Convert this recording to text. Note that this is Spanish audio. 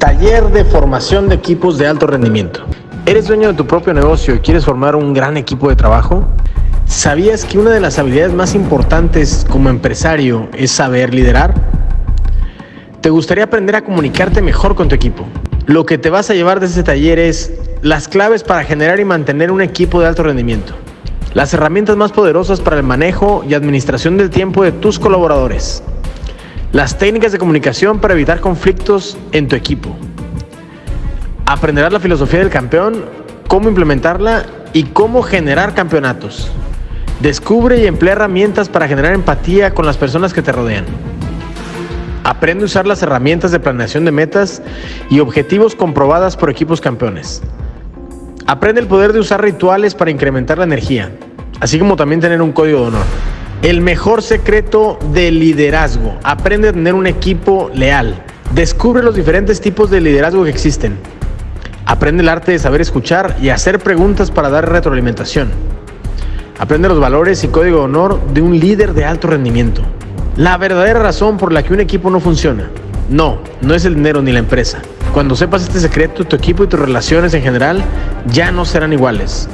Taller de formación de equipos de alto rendimiento. ¿Eres dueño de tu propio negocio y quieres formar un gran equipo de trabajo? ¿Sabías que una de las habilidades más importantes como empresario es saber liderar? ¿Te gustaría aprender a comunicarte mejor con tu equipo? Lo que te vas a llevar de este taller es las claves para generar y mantener un equipo de alto rendimiento. Las herramientas más poderosas para el manejo y administración del tiempo de tus colaboradores las técnicas de comunicación para evitar conflictos en tu equipo. Aprenderás la filosofía del campeón, cómo implementarla y cómo generar campeonatos. Descubre y emplea herramientas para generar empatía con las personas que te rodean. Aprende a usar las herramientas de planeación de metas y objetivos comprobadas por equipos campeones. Aprende el poder de usar rituales para incrementar la energía, así como también tener un código de honor. El mejor secreto del liderazgo. Aprende a tener un equipo leal. Descubre los diferentes tipos de liderazgo que existen. Aprende el arte de saber escuchar y hacer preguntas para dar retroalimentación. Aprende los valores y código de honor de un líder de alto rendimiento. La verdadera razón por la que un equipo no funciona. No, no es el dinero ni la empresa. Cuando sepas este secreto, tu equipo y tus relaciones en general ya no serán iguales.